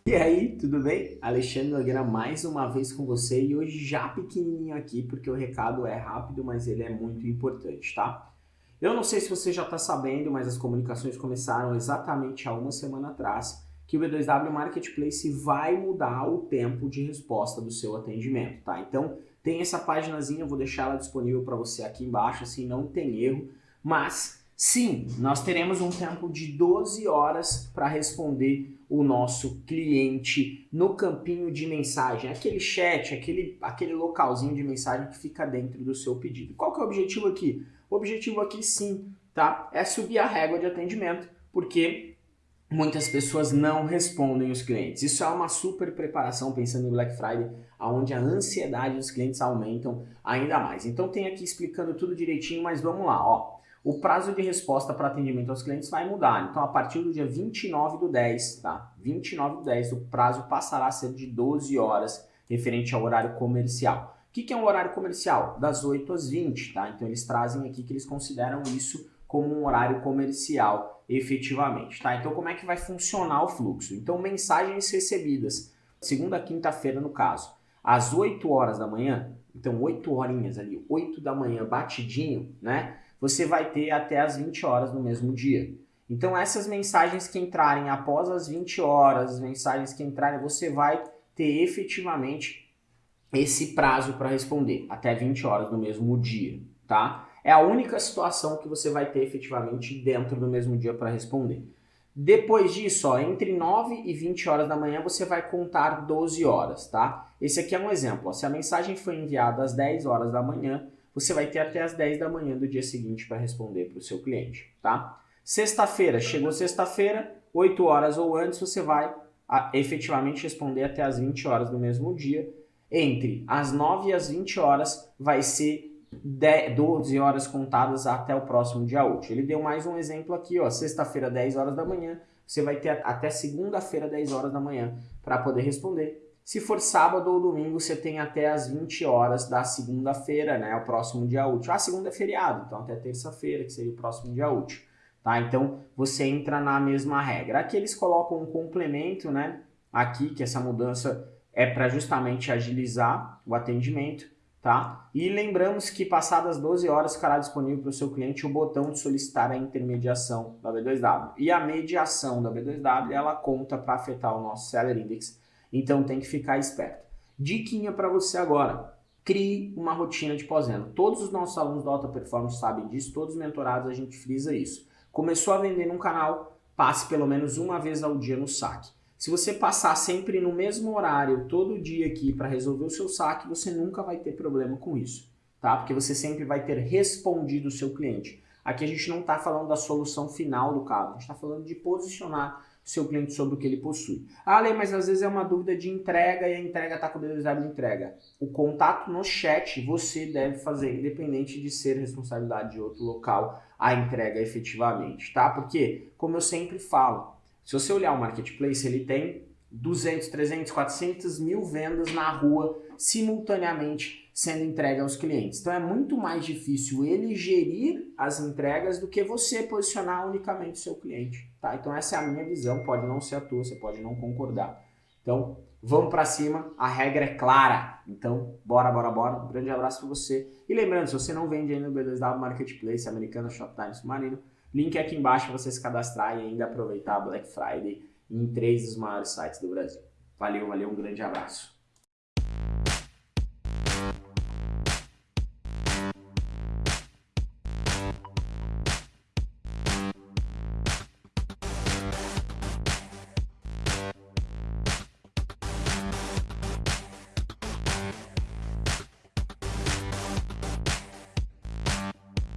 E aí, tudo bem? Alexandre Nogueira mais uma vez com você e hoje já pequenininho aqui porque o recado é rápido, mas ele é muito importante, tá? Eu não sei se você já está sabendo, mas as comunicações começaram exatamente há uma semana atrás que o B2W Marketplace vai mudar o tempo de resposta do seu atendimento, tá? Então, tem essa paginazinha, eu vou deixar ela disponível para você aqui embaixo, assim não tem erro, mas sim, nós teremos um tempo de 12 horas para responder o nosso cliente no campinho de mensagem, aquele chat, aquele, aquele localzinho de mensagem que fica dentro do seu pedido. Qual que é o objetivo aqui? O objetivo aqui sim, tá? É subir a régua de atendimento, porque muitas pessoas não respondem os clientes. Isso é uma super preparação pensando em Black Friday, onde a ansiedade dos clientes aumentam ainda mais. Então tem aqui explicando tudo direitinho, mas vamos lá, ó. O prazo de resposta para atendimento aos clientes vai mudar. Então, a partir do dia 29 do 10, tá? 29 do 10, o prazo passará a ser de 12 horas, referente ao horário comercial. O que, que é um horário comercial? Das 8 às 20, tá? Então, eles trazem aqui que eles consideram isso como um horário comercial, efetivamente, tá? Então, como é que vai funcionar o fluxo? Então, mensagens recebidas, segunda quinta-feira, no caso, às 8 horas da manhã, então 8 horinhas ali, 8 da manhã, batidinho, né? Você vai ter até as 20 horas no mesmo dia. Então essas mensagens que entrarem após as 20 horas, as mensagens que entrarem, você vai ter efetivamente esse prazo para responder, até 20 horas no mesmo dia, tá? É a única situação que você vai ter efetivamente dentro do mesmo dia para responder. Depois disso, ó, entre 9 e 20 horas da manhã, você vai contar 12 horas, tá? Esse aqui é um exemplo. Ó. Se a mensagem foi enviada às 10 horas da manhã, você vai ter até as 10 da manhã do dia seguinte para responder para o seu cliente, tá? Sexta-feira, chegou sexta-feira, 8 horas ou antes, você vai efetivamente responder até as 20 horas do mesmo dia. Entre as 9 e as 20 horas vai ser 10, 12 horas contadas até o próximo dia útil. Ele deu mais um exemplo aqui, ó, sexta-feira, 10 horas da manhã, você vai ter até segunda-feira, 10 horas da manhã, para poder responder. Se for sábado ou domingo, você tem até as 20 horas da segunda-feira, né? O próximo dia útil. Ah, segunda é feriado, então até terça-feira, que seria o próximo dia útil. Tá? Então, você entra na mesma regra. Aqui eles colocam um complemento, né? Aqui, que essa mudança é para justamente agilizar o atendimento, tá? E lembramos que passadas 12 horas ficará disponível para o seu cliente o botão de solicitar a intermediação da B2W. E a mediação da B2W, ela conta para afetar o nosso Seller Index então tem que ficar esperto. Diquinha para você agora. Crie uma rotina de pós-venda. Todos os nossos alunos da alta performance sabem disso, todos os mentorados a gente frisa isso. Começou a vender num canal, passe pelo menos uma vez ao dia no saque. Se você passar sempre no mesmo horário, todo dia aqui para resolver o seu saque, você nunca vai ter problema com isso, tá? Porque você sempre vai ter respondido o seu cliente. Aqui a gente não está falando da solução final do caso, a gente está falando de posicionar seu cliente sobre o que ele possui. Ah, Lê, mas às vezes é uma dúvida de entrega e a entrega está com o detalhe de entrega. O contato no chat você deve fazer, independente de ser responsabilidade de outro local, a entrega efetivamente, tá? Porque, como eu sempre falo, se você olhar o Marketplace, ele tem 200, 300, 400 mil vendas na rua simultaneamente sendo entregue aos clientes. Então é muito mais difícil ele gerir as entregas do que você posicionar unicamente o seu cliente. Tá? Então essa é a minha visão, pode não ser a tua, você pode não concordar. Então vamos para cima, a regra é clara. Então bora, bora, bora. Um grande abraço para você. E lembrando, se você não vende ainda no B2W Marketplace, Americana, Shoptime, Submarino, link aqui embaixo para você se cadastrar e ainda aproveitar a Black Friday em três dos maiores sites do Brasil. Valeu, valeu, um grande abraço.